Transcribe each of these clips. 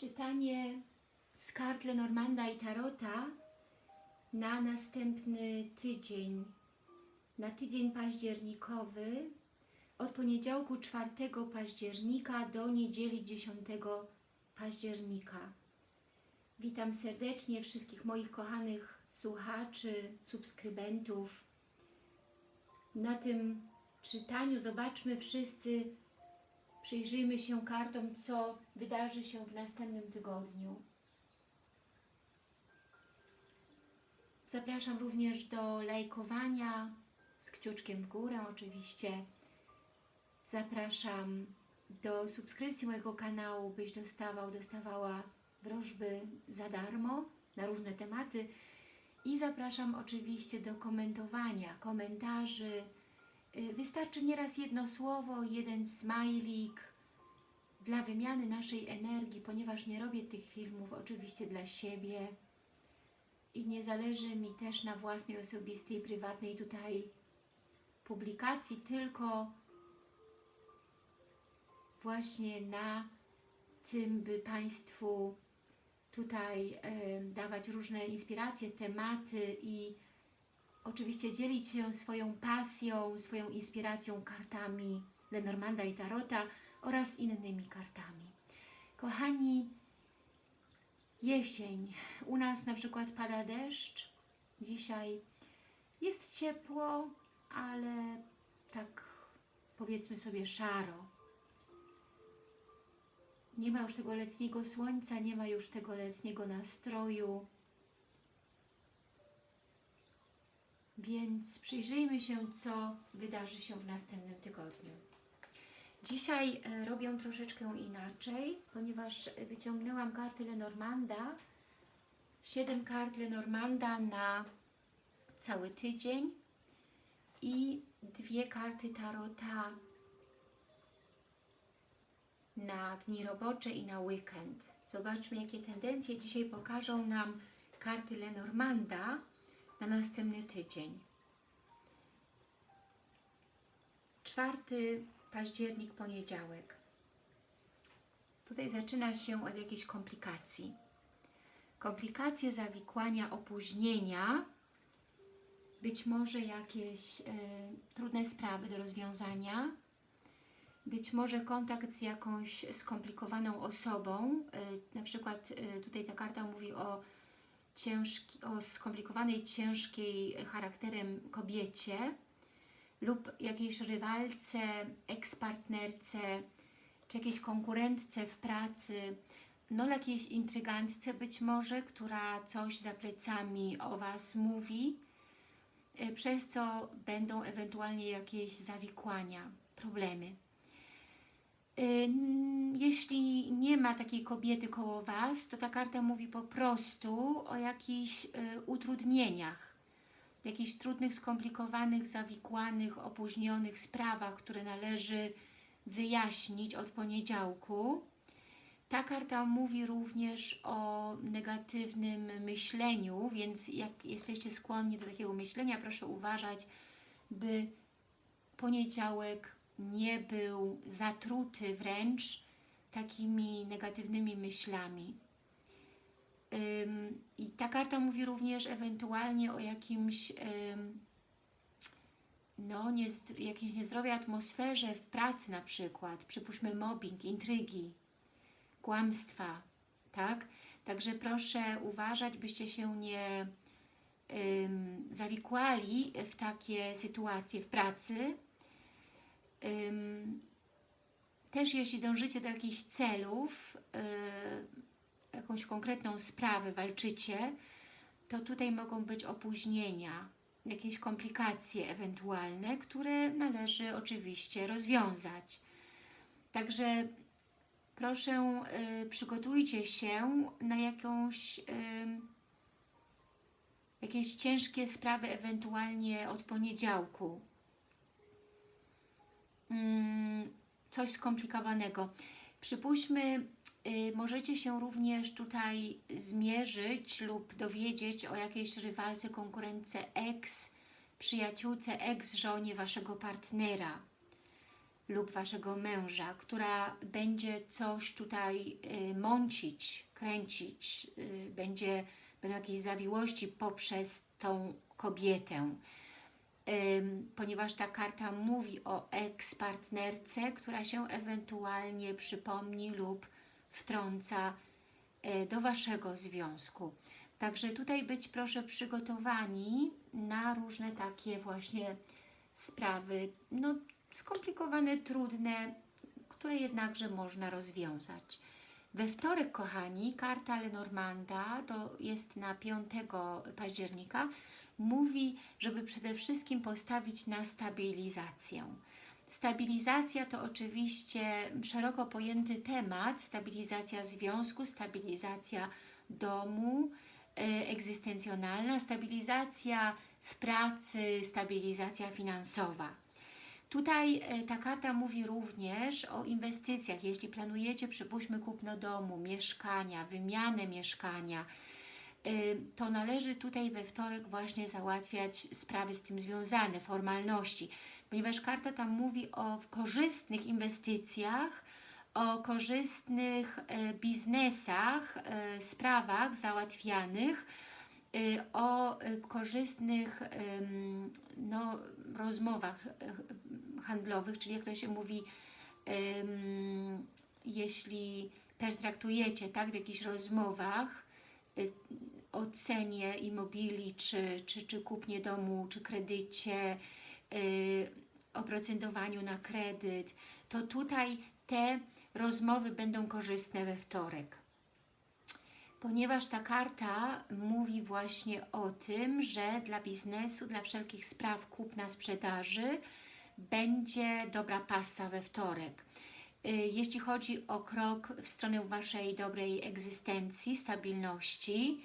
Czytanie z kart Lenormanda i Tarota na następny tydzień, na tydzień październikowy, od poniedziałku 4 października do niedzieli 10 października. Witam serdecznie wszystkich moich kochanych słuchaczy, subskrybentów. Na tym czytaniu zobaczmy wszyscy, przyjrzyjmy się kartom, co wydarzy się w następnym tygodniu. Zapraszam również do lajkowania z kciuczkiem w górę oczywiście. Zapraszam do subskrypcji mojego kanału, byś dostawał, dostawała wróżby za darmo na różne tematy. I zapraszam oczywiście do komentowania, komentarzy. Y, Wystarczy nieraz jedno słowo, jeden smajlik dla wymiany naszej energii, ponieważ nie robię tych filmów oczywiście dla siebie i nie zależy mi też na własnej, osobistej, prywatnej tutaj publikacji, tylko właśnie na tym, by Państwu tutaj e, dawać różne inspiracje, tematy i oczywiście dzielić się swoją pasją, swoją inspiracją kartami Lenormanda i Tarota oraz innymi kartami. Kochani, jesień. U nas na przykład pada deszcz. Dzisiaj jest ciepło, ale tak powiedzmy sobie szaro. Nie ma już tego letniego słońca, nie ma już tego letniego nastroju. Więc przyjrzyjmy się, co wydarzy się w następnym tygodniu. Dzisiaj e, robię troszeczkę inaczej, ponieważ wyciągnęłam karty Lenormanda, 7 kart Lenormanda na cały tydzień i dwie karty Tarota na dni robocze i na weekend. Zobaczmy, jakie tendencje dzisiaj pokażą nam karty Lenormanda na następny tydzień. 4 październik, poniedziałek. Tutaj zaczyna się od jakiejś komplikacji. Komplikacje, zawikłania, opóźnienia, być może jakieś y, trudne sprawy do rozwiązania, być może kontakt z jakąś skomplikowaną osobą, y, na przykład y, tutaj ta karta mówi o, ciężki, o skomplikowanej, ciężkiej charakterem kobiecie lub jakiejś rywalce, ekspartnerce, czy jakiejś konkurentce w pracy, no jakiejś intrygantce być może, która coś za plecami o Was mówi, y, przez co będą ewentualnie jakieś zawikłania, problemy. Jeśli nie ma takiej kobiety koło Was, to ta karta mówi po prostu o jakichś utrudnieniach, jakichś trudnych, skomplikowanych, zawikłanych, opóźnionych sprawach, które należy wyjaśnić od poniedziałku. Ta karta mówi również o negatywnym myśleniu, więc jak jesteście skłonni do takiego myślenia, proszę uważać, by poniedziałek nie był zatruty wręcz takimi negatywnymi myślami. Ym, I ta karta mówi również ewentualnie o jakimś, ym, no, niezdro, jakimś niezdrowej atmosferze w pracy na przykład, przypuśćmy mobbing, intrygi, kłamstwa, tak? Także proszę uważać, byście się nie ym, zawikłali w takie sytuacje w pracy, też jeśli dążycie do jakichś celów, y, jakąś konkretną sprawę walczycie, to tutaj mogą być opóźnienia, jakieś komplikacje ewentualne, które należy oczywiście rozwiązać. Także proszę y, przygotujcie się na jakąś, jakieś ciężkie sprawy ewentualnie od poniedziałku coś skomplikowanego. Przypuśćmy, y, możecie się również tutaj zmierzyć lub dowiedzieć o jakiejś rywalce, konkurentce ex, przyjaciółce, ex, żonie Waszego partnera lub Waszego męża, która będzie coś tutaj y, mącić, kręcić, y, będzie, będą jakieś zawiłości poprzez tą kobietę. Ponieważ ta karta mówi o eks-partnerce, która się ewentualnie przypomni lub wtrąca y, do Waszego związku. Także tutaj być proszę przygotowani na różne takie właśnie sprawy, no skomplikowane, trudne, które jednakże można rozwiązać. We wtorek, kochani, karta Lenormanda, to jest na 5 października, mówi, żeby przede wszystkim postawić na stabilizację. Stabilizacja to oczywiście szeroko pojęty temat, stabilizacja związku, stabilizacja domu, e, egzystencjonalna, stabilizacja w pracy, stabilizacja finansowa. Tutaj e, ta karta mówi również o inwestycjach. Jeśli planujecie, przypuśćmy, kupno domu, mieszkania, wymianę mieszkania, to należy tutaj we wtorek właśnie załatwiać sprawy z tym związane, formalności, ponieważ karta tam mówi o korzystnych inwestycjach, o korzystnych e, biznesach, sprawach załatwianych, o korzystnych no, rozmowach handlowych, czyli jak to się mówi, jeśli pertraktujecie tak, w jakichś rozmowach y, o cenie imobili, czy, czy, czy kupnie domu, czy kredycie, y, oprocentowaniu na kredyt, to tutaj te rozmowy będą korzystne we wtorek. Ponieważ ta karta mówi właśnie o tym, że dla biznesu, dla wszelkich spraw kupna, sprzedaży, będzie dobra pasa we wtorek. Y, jeśli chodzi o krok w stronę Waszej dobrej egzystencji, stabilności,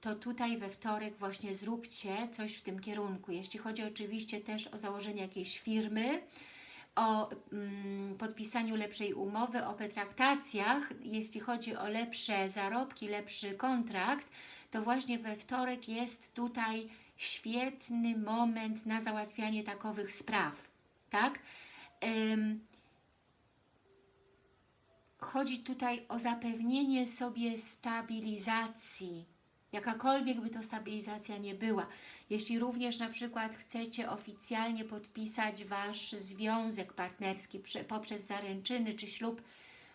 to tutaj we wtorek właśnie zróbcie coś w tym kierunku. Jeśli chodzi oczywiście też o założenie jakiejś firmy, o mm, podpisaniu lepszej umowy, o pretraktacjach, jeśli chodzi o lepsze zarobki, lepszy kontrakt, to właśnie we wtorek jest tutaj świetny moment na załatwianie takowych spraw tak? Chodzi tutaj o zapewnienie sobie stabilizacji, jakakolwiek by to stabilizacja nie była. Jeśli również na przykład chcecie oficjalnie podpisać Wasz związek partnerski poprzez zaręczyny czy ślub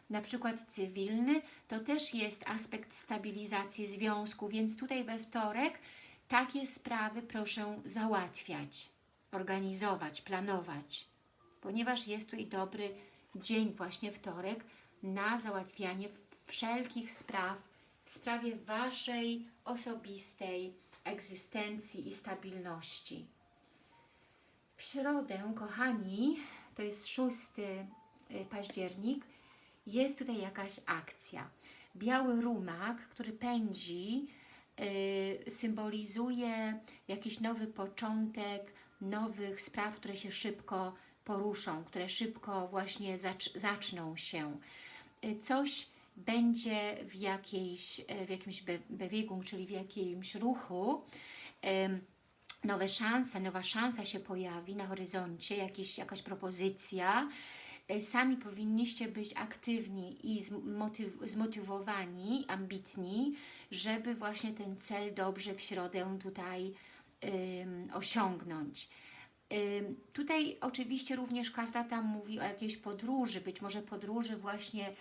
na przykład cywilny, to też jest aspekt stabilizacji związku, więc tutaj we wtorek takie sprawy proszę załatwiać, organizować, planować ponieważ jest tutaj dobry dzień, właśnie wtorek, na załatwianie wszelkich spraw w sprawie Waszej osobistej egzystencji i stabilności. W środę, kochani, to jest 6 y, październik, jest tutaj jakaś akcja. Biały rumak, który pędzi, yy, symbolizuje jakiś nowy początek, nowych spraw, które się szybko poruszą, które szybko właśnie zacz zaczną się. Y, coś będzie w, jakiejś, y, w jakimś bewegung, czyli w jakimś ruchu, nowe szanse, nowa szansa się pojawi na horyzoncie, jakiś, jakaś propozycja. Y, sami powinniście być aktywni i zmotywowani, ambitni, żeby właśnie ten cel dobrze w środę tutaj um, osiągnąć. Tutaj oczywiście również karta tam mówi o jakiejś podróży, być może podróży właśnie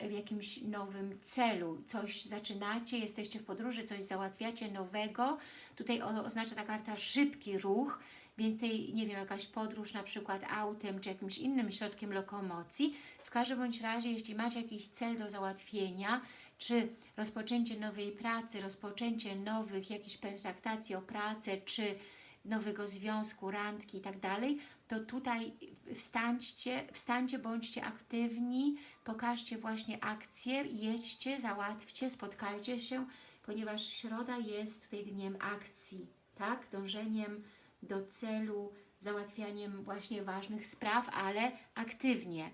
w jakimś nowym celu. Coś zaczynacie, jesteście w podróży, coś załatwiacie nowego. Tutaj oznacza ta karta szybki ruch, więc tutaj, nie wiem, jakaś podróż na przykład autem czy jakimś innym środkiem lokomocji. W każdym bądź razie, jeśli macie jakiś cel do załatwienia, czy rozpoczęcie nowej pracy, rozpoczęcie nowych jakichś pertraktacji o pracę, czy nowego związku, randki i tak dalej, to tutaj wstańcie, wstańcie, bądźcie aktywni, pokażcie właśnie akcję, jedźcie, załatwcie, spotkajcie się, ponieważ środa jest tutaj dniem akcji, tak? Dążeniem do celu, załatwianiem właśnie ważnych spraw, ale aktywnie.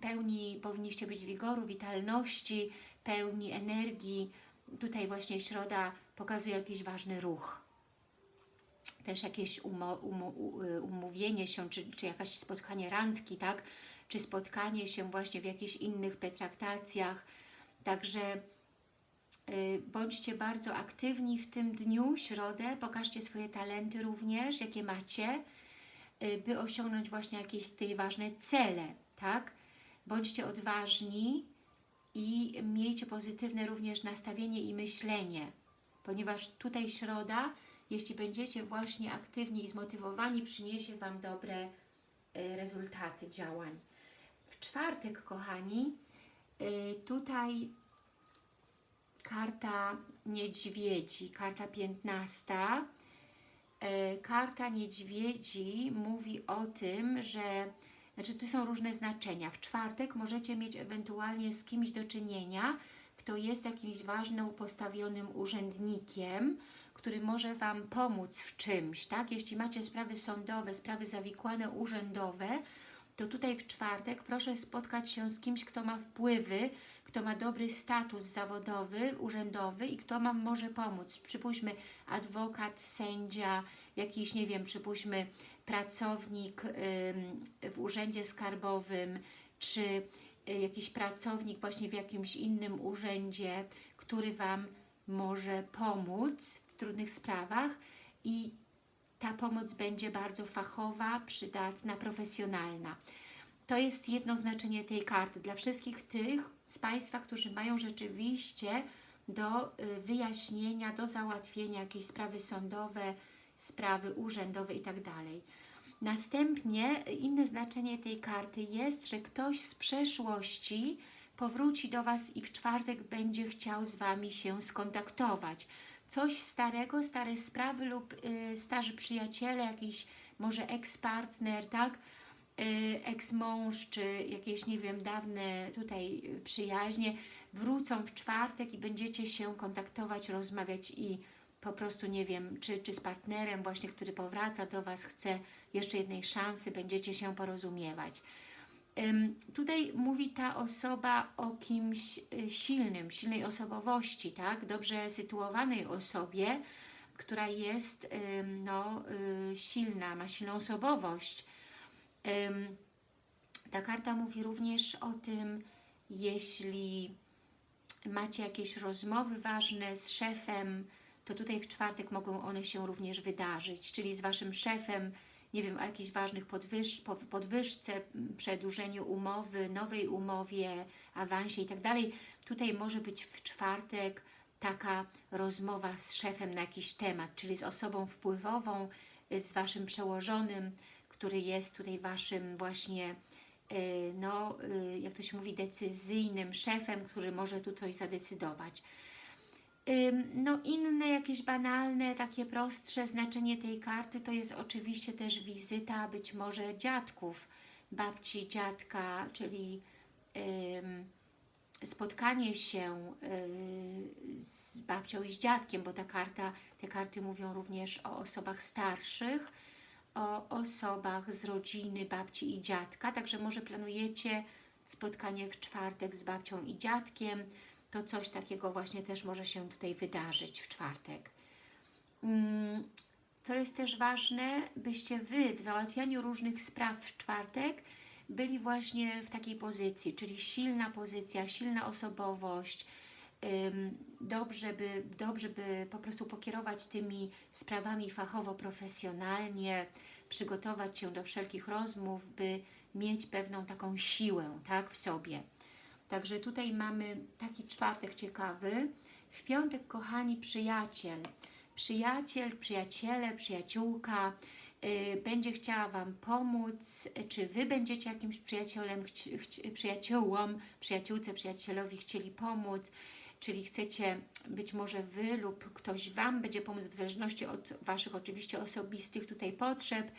pełni powinniście być wigoru, witalności, pełni energii. Tutaj właśnie środa pokazuje jakiś ważny ruch. Też jakieś y, umówienie się, czy, czy jakaś spotkanie randki, tak? Czy spotkanie się właśnie w jakichś innych pretraktacjach. Także y, bądźcie bardzo aktywni w tym dniu, środę, pokażcie swoje talenty również, jakie macie, y, by osiągnąć właśnie jakieś tutaj ważne cele, tak? Bądźcie odważni i miejcie pozytywne również nastawienie i myślenie, ponieważ tutaj środa, jeśli będziecie właśnie aktywni i zmotywowani, przyniesie Wam dobre y, rezultaty działań. W czwartek, kochani, y, tutaj karta niedźwiedzi, karta 15. E, Karta niedźwiedzi mówi o tym, że znaczy tu są różne znaczenia. W czwartek możecie mieć ewentualnie z kimś do czynienia, kto jest jakimś ważnym, postawionym urzędnikiem, który może Wam pomóc w czymś, tak? Jeśli macie sprawy sądowe, sprawy zawikłane, urzędowe, to tutaj w czwartek proszę spotkać się z kimś, kto ma wpływy, kto ma dobry status zawodowy, urzędowy i kto Wam może pomóc. Przypuśćmy adwokat, sędzia, jakiś, nie wiem, przypuśćmy pracownik w urzędzie skarbowym, czy y, jakiś pracownik właśnie w jakimś innym urzędzie, który Wam może pomóc w trudnych sprawach i ta pomoc będzie bardzo fachowa, przydatna, profesjonalna. To jest jedno znaczenie tej karty. Dla wszystkich tych z Państwa, którzy mają rzeczywiście do y, wyjaśnienia, do załatwienia jakieś sprawy sądowe, sprawy urzędowe itd. Następnie y, inne znaczenie tej karty jest, że ktoś z przeszłości powróci do Was i w czwartek będzie chciał z Wami się skontaktować. Coś starego, stare sprawy lub y, starzy przyjaciele, jakiś może ex-partner, tak? Y, ex-mąż, czy jakieś, nie wiem, dawne tutaj y, przyjaźnie wrócą w czwartek i będziecie się kontaktować, rozmawiać i po prostu, nie wiem, czy, czy z partnerem właśnie, który powraca do Was, chce jeszcze jednej szansy, będziecie się porozumiewać. Tutaj mówi ta osoba o kimś y, silnym, silnej osobowości, tak? Dobrze sytuowanej osobie, która jest no, y, silna, ma silną osobowość. Ta karta mówi również o tym, jeśli macie jakieś rozmowy ważne z szefem, to tutaj w czwartek mogą one się również wydarzyć, czyli z Waszym szefem, nie wiem, o jakichś ważnych podwyż, po- podwyżce, przedłużeniu umowy, nowej umowie, awansie i tak dalej. Tutaj może być w czwartek taka rozmowa z szefem na jakiś temat, czyli z osobą wpływową, z Waszym przełożonym, który jest tutaj Waszym właśnie, y, no, y, jak to się mówi, decyzyjnym szefem, który może tu coś zadecydować. No inne jakieś banalne, takie prostsze znaczenie tej karty to jest oczywiście też wizyta być może dziadków, babci, dziadka, czyli spotkanie się y, z babcią i z dziadkiem, bo ta karta, te karty mówią również o osobach starszych, o osobach z rodziny babci i dziadka, także może planujecie spotkanie w czwartek z babcią i dziadkiem, to coś takiego właśnie też może się tutaj wydarzyć w czwartek. Mm, Co jest też ważne, byście Wy w załatwianiu różnych spraw w czwartek byli właśnie w takiej pozycji, czyli silna pozycja, silna osobowość, dobrze by, dobrze by po prostu pokierować tymi sprawami fachowo, profesjonalnie, przygotować się do wszelkich rozmów, by mieć pewną taką siłę tak, w sobie. Także tutaj mamy taki czwartek ciekawy. W piątek, kochani, przyjaciel. Przyjaciel, przyjaciele, przyjaciółka y, będzie chciała Wam pomóc, czy Wy będziecie jakimś przyjacielem, przyjaciółom, przyjaciółce, przyjacielowi chcieli pomóc, czyli chcecie, być może Wy lub ktoś Wam będzie pomóc w zależności od Waszych oczywiście osobistych tutaj potrzeb.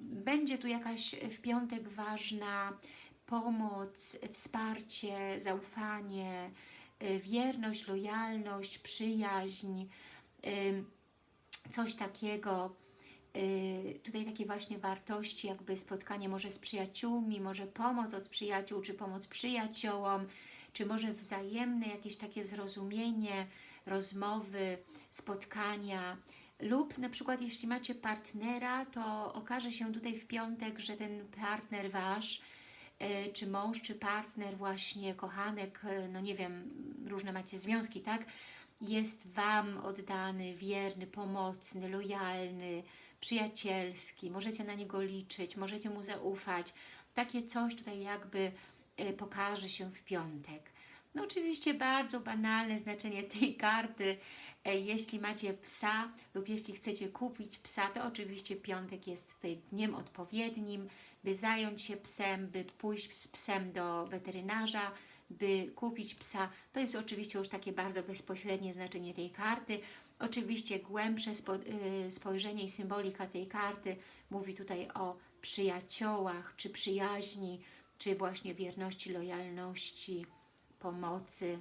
Będzie tu jakaś w piątek ważna pomoc, wsparcie, zaufanie, y, wierność, lojalność, przyjaźń, coś takiego. Y, Tutaj takie właśnie wartości, jakby spotkanie może z przyjaciółmi, może pomoc od przyjaciół, czy pomoc przyjaciołom, czy może wzajemne jakieś takie zrozumienie, rozmowy, spotkania lub na przykład jeśli macie partnera, to okaże się tutaj w piątek, że ten partner Wasz, czy mąż, czy partner właśnie, kochanek, e, no nie wiem, różne macie związki, tak? Jest Wam oddany, wierny, pomocny, lojalny, przyjacielski, możecie na niego liczyć, możecie mu zaufać. Takie coś tutaj jakby e, pokaże się w piątek. No oczywiście bardzo banalne znaczenie tej karty. E, Jeśli macie psa lub jeśli chcecie kupić psa, to oczywiście piątek jest tutaj dniem odpowiednim, by zająć się psem, by pójść z psem do weterynarza, by kupić psa. To jest oczywiście już takie bardzo bezpośrednie znaczenie tej karty. Oczywiście głębsze y, spojrzenie i symbolika tej karty mówi tutaj o przyjaciołach, czy przyjaźni, czy właśnie wierności, lojalności, pomocy.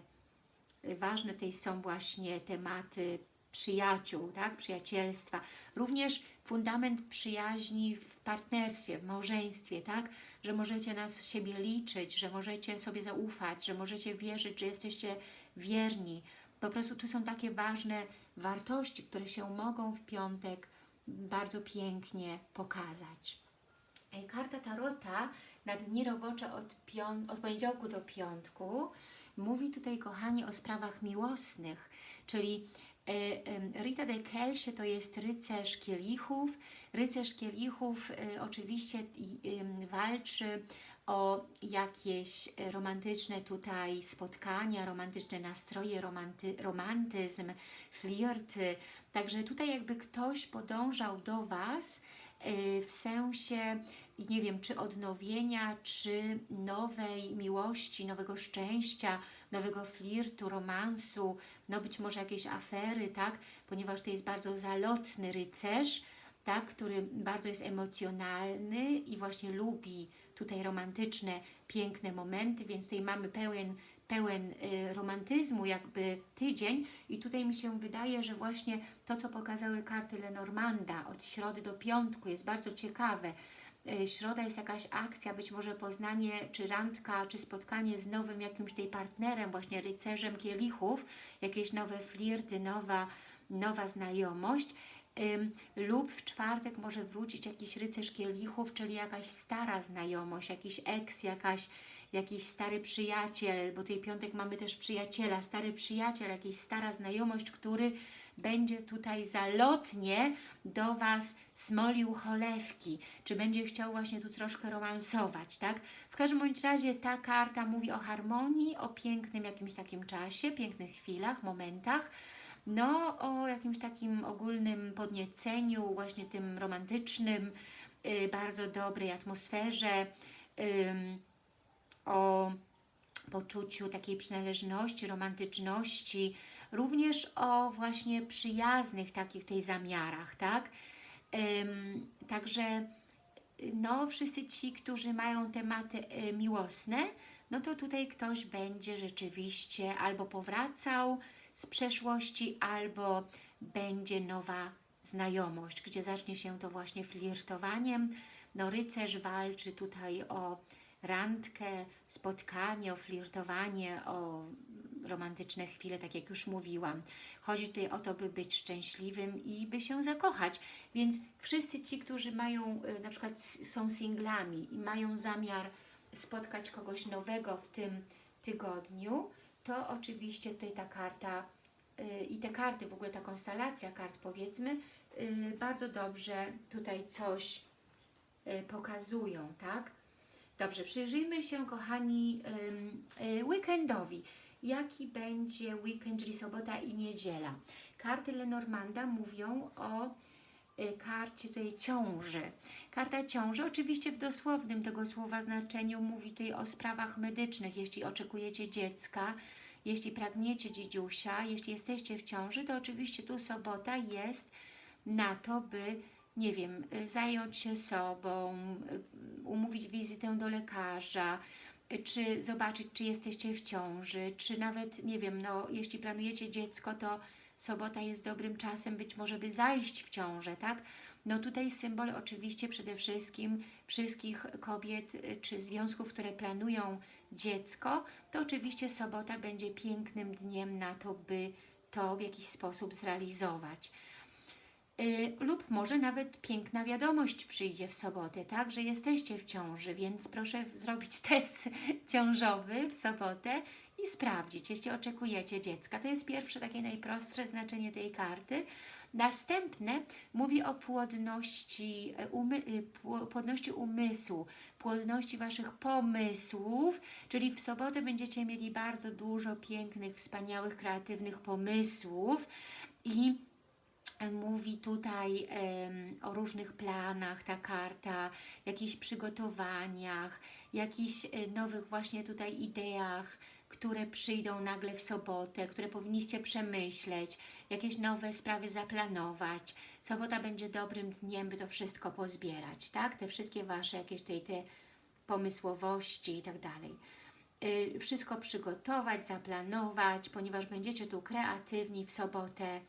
Ważne tutaj są właśnie tematy przyjaciół, tak? przyjacielstwa. Również fundament przyjaźni w partnerstwie, w małżeństwie, tak? że możecie na siebie liczyć, że możecie sobie zaufać, że możecie wierzyć, że jesteście wierni. Po prostu tu są takie ważne wartości, które się mogą w piątek bardzo pięknie pokazać. E, Karta Tarota na dni robocze od, od poniedziałku do piątku mówi tutaj, kochani, o sprawach miłosnych, czyli Rita de Kelsie to jest rycerz kielichów. Rycerz kielichów e, oczywiście walczy o jakieś e, romantyczne tutaj spotkania, romantyczne nastroje, romanty, romantyzm, flirty. Także tutaj jakby ktoś podążał do Was e, w sensie, nie wiem, czy odnowienia, czy nowej miłości, nowego szczęścia, nowego flirtu, romansu, no być może jakieś afery, tak? Ponieważ to jest bardzo zalotny rycerz, tak? który bardzo jest emocjonalny i właśnie lubi tutaj romantyczne, piękne momenty, więc tutaj mamy pełen, pełen y, romantyzmu jakby tydzień i tutaj mi się wydaje, że właśnie to, co pokazały karty Lenormanda od środy do piątku jest bardzo ciekawe. Y, Środa jest jakaś akcja, być może poznanie, czy randka, czy spotkanie z nowym jakimś tutaj partnerem, właśnie rycerzem kielichów, jakieś nowe flirty, nowa, nowa znajomość. Lub w czwartek może wrócić jakiś rycerz kielichów, czyli jakaś stara znajomość, jakiś ex, jakaś, jakiś stary przyjaciel, bo tutaj piątek mamy też przyjaciela, stary przyjaciel, jakaś stara znajomość, który będzie tutaj zalotnie do Was smolił cholewki, czy będzie chciał właśnie tu troszkę romansować, tak? W każdym bądź razie ta karta mówi o harmonii, o pięknym jakimś takim czasie, pięknych chwilach, momentach, no o jakimś takim ogólnym podnieceniu, właśnie tym romantycznym, y, bardzo dobrej atmosferze, ym, o poczuciu takiej przynależności, romantyczności, również o właśnie przyjaznych takich tej zamiarach, tak? Ym, także no wszyscy ci, którzy mają tematy y, miłosne, no to tutaj ktoś będzie rzeczywiście albo powracał z przeszłości, albo będzie nowa znajomość, gdzie zacznie się to właśnie flirtowaniem. No rycerz walczy tutaj o randkę, spotkanie, o flirtowanie, o romantyczne chwile, tak jak już mówiłam. Chodzi tutaj o to, by być szczęśliwym i by się zakochać. Więc wszyscy ci, którzy mają, y, na przykład są singlami i mają zamiar spotkać kogoś nowego w tym tygodniu, to oczywiście tutaj ta karta y, i te karty, w ogóle ta konstelacja kart powiedzmy, y, bardzo dobrze tutaj coś pokazują, tak? Dobrze, przyjrzyjmy się, kochani, weekendowi. Jaki będzie weekend, czyli sobota i niedziela? Karty Lenormanda mówią o y, karcie tutaj ciąży. Karta ciąży, oczywiście w dosłownym tego słowa znaczeniu, mówi tutaj o sprawach medycznych. Jeśli oczekujecie dziecka, jeśli pragniecie dziedziusia, jeśli jesteście w ciąży, to oczywiście tu sobota jest na to, by nie wiem, y, zająć się sobą, y, umówić wizytę do lekarza, czy zobaczyć, czy jesteście w ciąży, czy nawet, nie wiem, no, jeśli planujecie dziecko, to sobota jest dobrym czasem być może, by zajść w ciążę, tak? No tutaj symbol oczywiście przede wszystkim wszystkich kobiet y, czy związków, które planują dziecko, to oczywiście sobota będzie pięknym dniem na to, by to w jakiś sposób zrealizować. Y, lub może nawet piękna wiadomość przyjdzie w sobotę, tak, że jesteście w ciąży, więc proszę zrobić test ciążowy w sobotę i sprawdzić, jeśli oczekujecie dziecka. To jest pierwsze, takie najprostsze znaczenie tej karty. Następne mówi o płodności, e, umy, y, pło- płodności umysłu, płodności Waszych pomysłów, czyli w sobotę będziecie mieli bardzo dużo pięknych, wspaniałych, kreatywnych pomysłów i mówi tutaj o różnych planach ta karta, jakichś przygotowaniach, jakichś e, nowych właśnie tutaj ideach, które przyjdą nagle w sobotę, które powinniście przemyśleć, jakieś nowe sprawy zaplanować. Sobota będzie dobrym dniem, by to wszystko pozbierać, tak? Te wszystkie Wasze jakieś tutaj te pomysłowości i tak dalej. Y, Wszystko przygotować, zaplanować, ponieważ będziecie tu kreatywni w sobotę.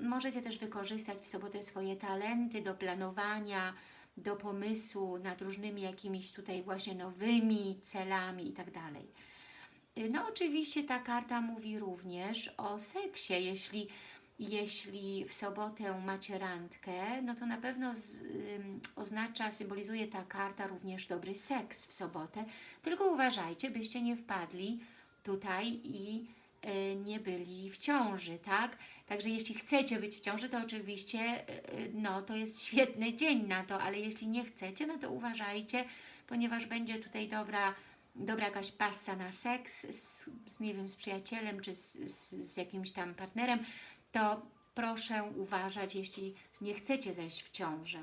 Możecie też wykorzystać w sobotę swoje talenty do planowania, do pomysłu nad różnymi jakimiś tutaj właśnie nowymi celami i tak No oczywiście ta karta mówi również o seksie. Jeśli, jeśli w sobotę macie randkę, no to na pewno z, ym, oznacza, symbolizuje ta karta również dobry seks w sobotę. Tylko uważajcie, byście nie wpadli tutaj i y, nie byli w ciąży, tak? Także jeśli chcecie być w ciąży, to oczywiście y, no, to jest świetny dzień na to, ale jeśli nie chcecie, no to uważajcie, ponieważ będzie tutaj dobra, dobra jakaś passa na seks z, z nie wiem, z przyjacielem czy z, z, z jakimś tam partnerem, to proszę uważać, jeśli nie chcecie zejść w ciążę.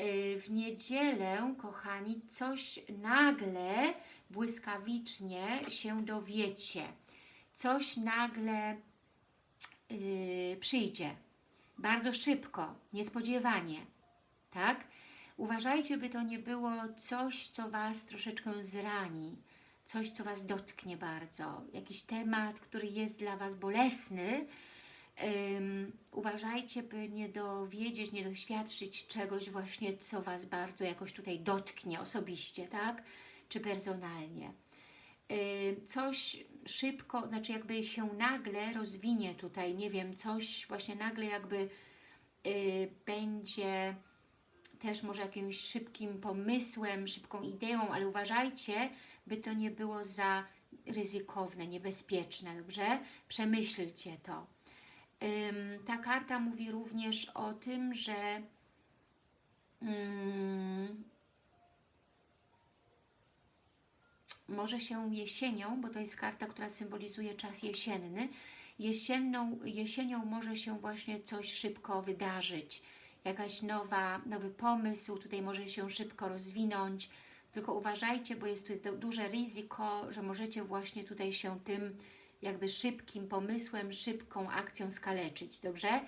Y, W niedzielę, kochani, coś nagle, błyskawicznie się dowiecie. Coś nagle yy, przyjdzie. Bardzo szybko, niespodziewanie. Tak? Uważajcie, by to nie było coś, co Was troszeczkę zrani, coś, co Was dotknie bardzo, jakiś temat, który jest dla Was bolesny. Ym, uważajcie, by nie dowiedzieć, nie doświadczyć czegoś właśnie, co Was bardzo jakoś tutaj dotknie osobiście, tak? Czy personalnie. Ym, coś szybko, znaczy jakby się nagle rozwinie tutaj, nie wiem, coś właśnie nagle jakby y, będzie też może jakimś szybkim pomysłem, szybką ideą, ale uważajcie, by to nie było za ryzykowne, niebezpieczne, dobrze? Przemyślcie to. Ta karta mówi również o tym, że ym, może się jesienią, bo to jest karta, która symbolizuje czas jesienny, jesienną, jesienią może się właśnie coś szybko wydarzyć, jakaś nowa, nowy pomysł tutaj może się szybko rozwinąć, tylko uważajcie, bo jest tu duże ryzyko, że możecie właśnie tutaj się tym jakby szybkim pomysłem, szybką akcją skaleczyć, dobrze?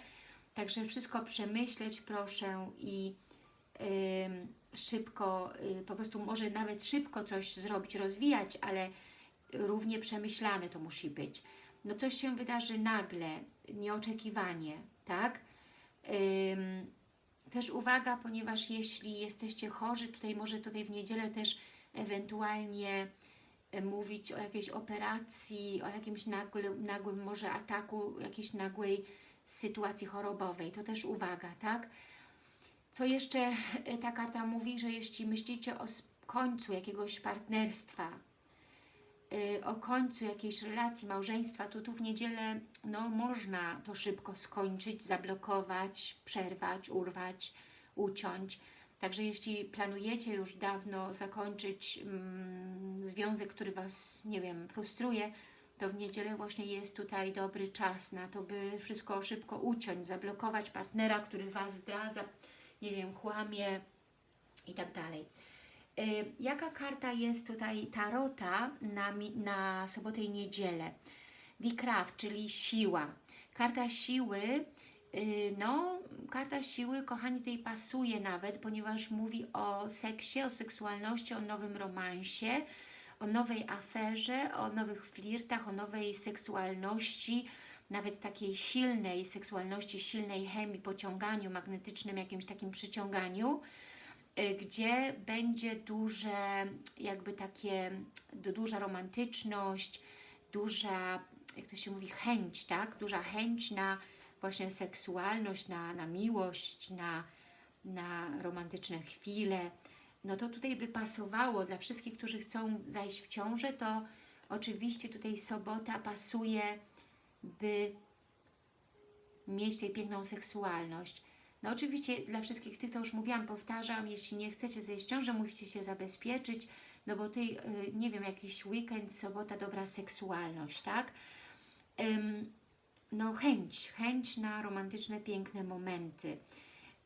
Także wszystko przemyśleć proszę i ym, szybko, y, po prostu może nawet szybko coś zrobić, rozwijać, ale równie przemyślane to musi być. No coś się wydarzy nagle, nieoczekiwanie, tak? Też uwaga, ponieważ jeśli jesteście chorzy, tutaj może tutaj w niedzielę też ewentualnie e, mówić o jakiejś operacji, o jakimś nagłym, nagłym może ataku, jakiejś nagłej sytuacji chorobowej. To też uwaga, tak? Co jeszcze e, ta karta mówi, że jeśli myślicie o końcu jakiegoś partnerstwa, y, o końcu jakiejś relacji, małżeństwa, to tu w niedzielę no, można to szybko skończyć, zablokować, przerwać, urwać, uciąć. Także jeśli planujecie już dawno zakończyć mm, związek, który Was, nie wiem, frustruje, to w niedzielę właśnie jest tutaj dobry czas na to, by wszystko szybko uciąć, zablokować partnera, który Was zdradza, nie wiem, kłamie i tak dalej. Y, Jaka karta jest tutaj tarota na, na sobotę i niedzielę? Wicraft, czyli siła. Karta siły, y, no, karta siły, kochani, tutaj pasuje nawet, ponieważ mówi o seksie, o seksualności, o nowym romansie, o nowej aferze, o nowych flirtach, o nowej seksualności, nawet takiej silnej seksualności, silnej chemii, pociąganiu, magnetycznym jakimś takim przyciąganiu, y, gdzie będzie duże, jakby takie, du- duża romantyczność, duża, jak to się mówi, chęć, tak? Duża chęć na właśnie seksualność, na, na miłość, na, na romantyczne chwile, no to tutaj by pasowało dla wszystkich, którzy chcą zajść w ciążę, to oczywiście tutaj sobota pasuje, by mieć tutaj piękną seksualność. No oczywiście dla wszystkich tych, to już mówiłam, powtarzam, jeśli nie chcecie zejść w ciążę, musicie się zabezpieczyć, no bo tutaj, y, nie wiem, jakiś weekend, sobota, dobra seksualność, tak? No chęć, chęć na romantyczne, piękne momenty.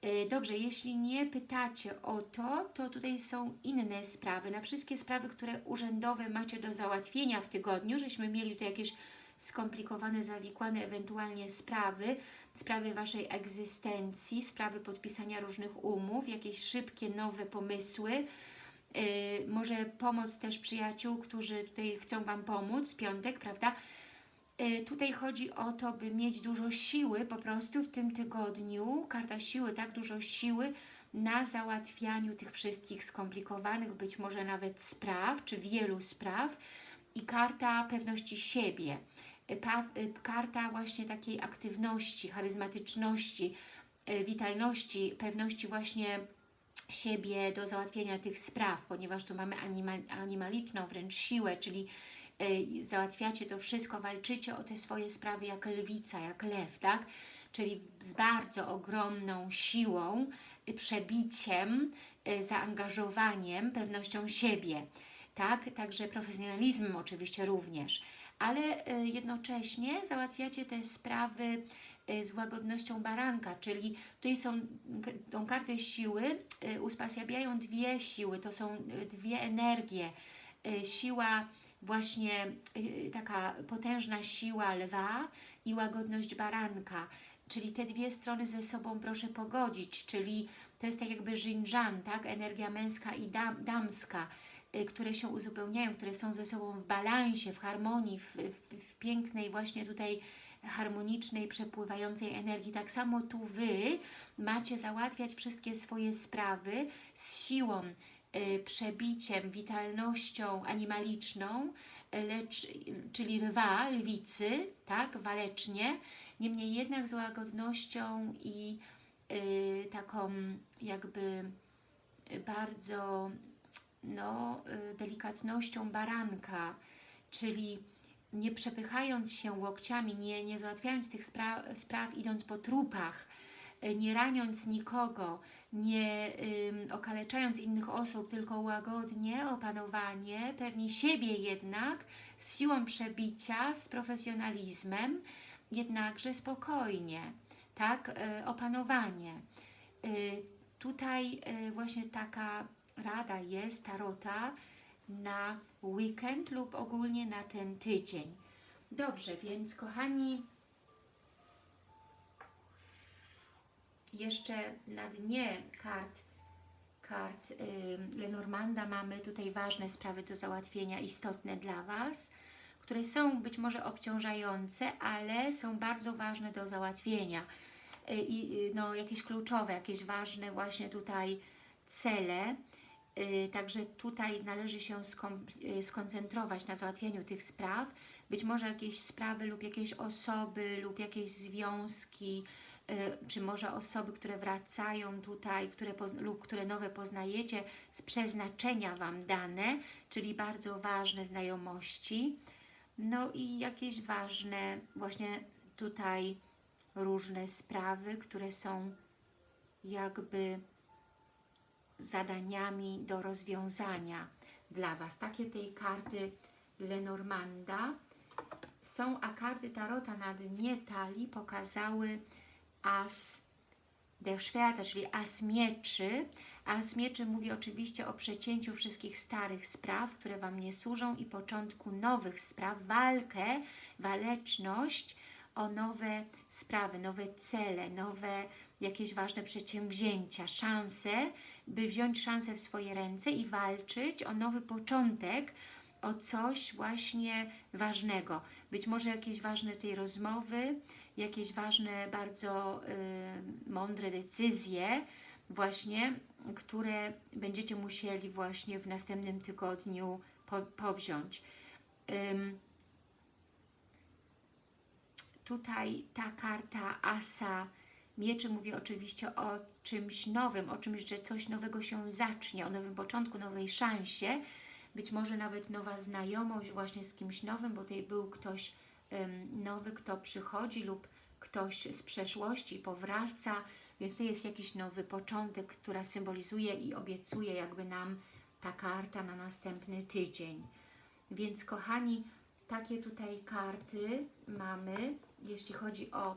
Y, dobrze, jeśli nie pytacie o to, to tutaj są inne sprawy. Na wszystkie sprawy, które urzędowe macie do załatwienia w tygodniu, żeśmy mieli tutaj jakieś skomplikowane, zawikłane ewentualnie sprawy, sprawy Waszej egzystencji, sprawy podpisania różnych umów, jakieś szybkie, nowe pomysły, yy, może pomoc też przyjaciół, którzy tutaj chcą Wam pomóc, piątek, prawda? Yy, tutaj chodzi o to, by mieć dużo siły po prostu w tym tygodniu, karta siły, tak, dużo siły na załatwianiu tych wszystkich skomplikowanych, być może nawet spraw, czy wielu spraw, i karta pewności siebie, pa, karta właśnie takiej aktywności, charyzmatyczności, e, witalności, pewności właśnie siebie do załatwienia tych spraw, ponieważ tu mamy animal, animaliczną wręcz siłę, czyli y, załatwiacie to wszystko, walczycie o te swoje sprawy jak lwica, jak lew, tak? Czyli z bardzo ogromną siłą, y, przebiciem, y, zaangażowaniem, pewnością siebie tak? Także profesjonalizmem oczywiście również, ale y, jednocześnie załatwiacie te sprawy y, z łagodnością baranka, czyli tutaj są tą kartę siły, y, uspasjabiają dwie siły, to są dwie energie, siła właśnie taka potężna siła lwa i łagodność baranka, czyli te dwie strony ze sobą proszę pogodzić, czyli to jest tak jakby żinżan, tak? energia męska i dam, damska, które się uzupełniają, które są ze sobą w balansie, w harmonii, w, w, w pięknej właśnie tutaj harmonicznej, przepływającej energii. Tak samo tu Wy macie załatwiać wszystkie swoje sprawy z siłą, y, przebiciem, witalnością animaliczną, lecz, czyli lwa, lwicy, tak, walecznie, niemniej jednak z łagodnością i y, taką jakby bardzo no, y, delikatnością baranka, czyli nie przepychając się łokciami, nie, nie załatwiając tych spra spraw idąc po trupach, y, nie raniąc nikogo, nie ym, okaleczając innych osób, tylko łagodnie, opanowanie, pewni siebie jednak, z siłą przebicia, z profesjonalizmem, jednakże spokojnie, tak, y, opanowanie. Y, tutaj y, właśnie taka rada jest tarota na weekend lub ogólnie na ten tydzień. Dobrze, więc kochani, jeszcze na dnie kart, kart yy, Lenormanda mamy tutaj ważne sprawy do załatwienia, istotne dla Was, które są być może obciążające, ale są bardzo ważne do załatwienia. Yy, I no, jakieś kluczowe, jakieś ważne właśnie tutaj cele. Y, także tutaj należy się y, skoncentrować na załatwieniu tych spraw. Być może jakieś sprawy lub jakieś osoby lub jakieś związki, y, czy może osoby, które wracają tutaj które lub które nowe poznajecie z przeznaczenia Wam dane, czyli bardzo ważne znajomości. No i jakieś ważne właśnie tutaj różne sprawy, które są jakby zadaniami do rozwiązania dla Was. Takie tej karty Lenormanda są, a karty Tarota na dnie talii pokazały As der Schwerter, czyli As Mieczy. As Mieczy mówi oczywiście o przecięciu wszystkich starych spraw, które Wam nie służą i początku nowych spraw, walkę, waleczność o nowe sprawy, nowe cele, nowe jakieś ważne przedsięwzięcia, szanse, by wziąć szansę w swoje ręce i walczyć o nowy początek, o coś właśnie ważnego. Być może jakieś ważne tej rozmowy, jakieś ważne, bardzo y, mądre decyzje właśnie, które będziecie musieli właśnie w następnym tygodniu po, powziąć. Ym, tutaj ta karta Asa Mieczy mówi oczywiście o czymś nowym, o czymś, że coś nowego się zacznie, o nowym początku, nowej szansie, być może nawet nowa znajomość właśnie z kimś nowym, bo tutaj był ktoś nowy, kto przychodzi lub ktoś z przeszłości powraca, więc to jest jakiś nowy początek, która symbolizuje i obiecuje jakby nam ta karta na następny tydzień. Więc kochani, takie tutaj karty mamy, jeśli chodzi o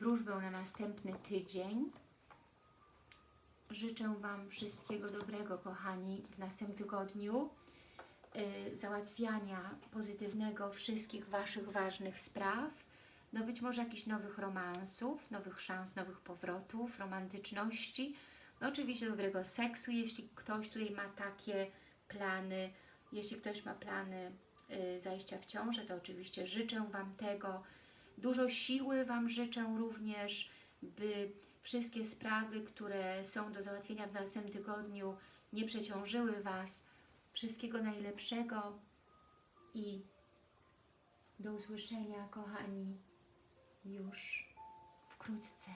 wróżbę na następny tydzień. Życzę Wam wszystkiego dobrego, kochani, w następnym tygodniu. Y, załatwiania pozytywnego wszystkich Waszych ważnych spraw. No być może jakichś nowych romansów, nowych szans, nowych powrotów, romantyczności. No oczywiście dobrego seksu, jeśli ktoś tutaj ma takie plany. Jeśli ktoś ma plany y, zajścia w ciążę, to oczywiście życzę Wam tego. Dużo siły Wam życzę również, by wszystkie sprawy, które są do załatwienia w następnym tygodniu, nie przeciążyły Was. Wszystkiego najlepszego i do usłyszenia, kochani, już wkrótce.